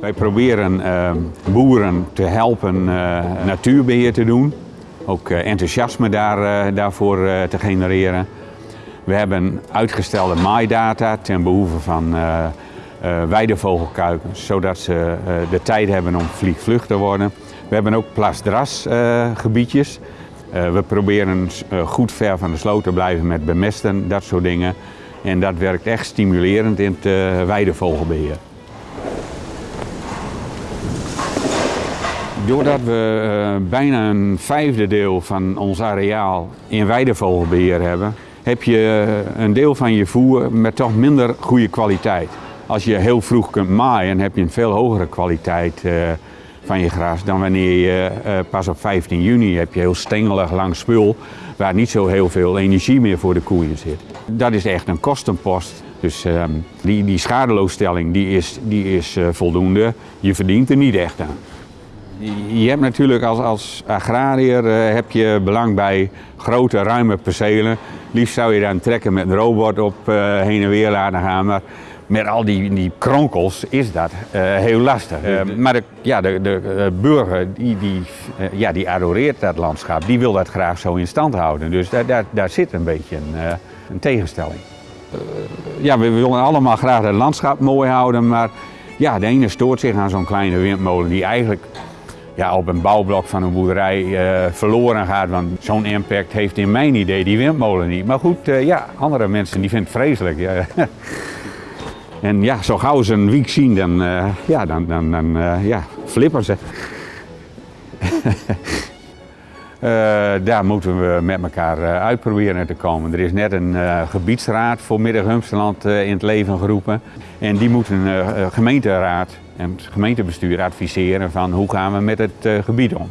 Wij proberen uh, boeren te helpen uh, natuurbeheer te doen. Ook uh, enthousiasme daar, daarvoor te genereren. We hebben uitgestelde maaidata ten behoeve van weidevogelkuikens, zodat ze de tijd hebben om vliegvlug te worden. We hebben ook plasdrasgebiedjes. we proberen goed ver van de sloot te blijven met bemesten, dat soort dingen. En dat werkt echt stimulerend in het weidevogelbeheer. Doordat we uh, bijna een vijfde deel van ons areaal in weidevogelbeheer hebben, heb je een deel van je voer met toch minder goede kwaliteit. Als je heel vroeg kunt maaien, heb je een veel hogere kwaliteit uh, van je gras dan wanneer je pas op 15 juni heb je heel stengelig lang spul waar niet zo heel veel energie meer voor de koeien zit. Dat is echt een kostenpost. Dus uh, die, die schadeloosstelling die is, die is voldoende. Je verdient er niet echt aan. Je hebt natuurlijk als, als agrariër uh, heb je belang bij grote, ruime percelen. Liefst zou je dan trekken met een robot op uh, heen en weer laten gaan. Maar met al die, die kronkels is dat uh, heel lastig. maar de, ja, de, de burger die, die, ja, die adoreert dat landschap. Die wil dat graag zo in stand houden. Dus daar, daar, daar zit een beetje een, een tegenstelling. ja, we willen allemaal graag het landschap mooi houden. Maar ja, de ene stoort zich aan zo'n kleine windmolen die eigenlijk ja, op een bouwblok van een boerderij uh, verloren gaat. Want zo'n impact heeft in mijn idee die windmolen niet. Maar goed, uh, ja, andere mensen die vinden het vreselijk. Ja. en ja, zo gauw ze een wiek zien, dan, uh, ja, dan, dan, dan ja, flippen ze. daar moeten we met elkaar uitproberen te komen. Er is net een gebiedsraad voor Middag-Humsterland in het leven geroepen. En die moet een gemeenteraad en het gemeentebestuur adviseren van hoe gaan we met het gebied om.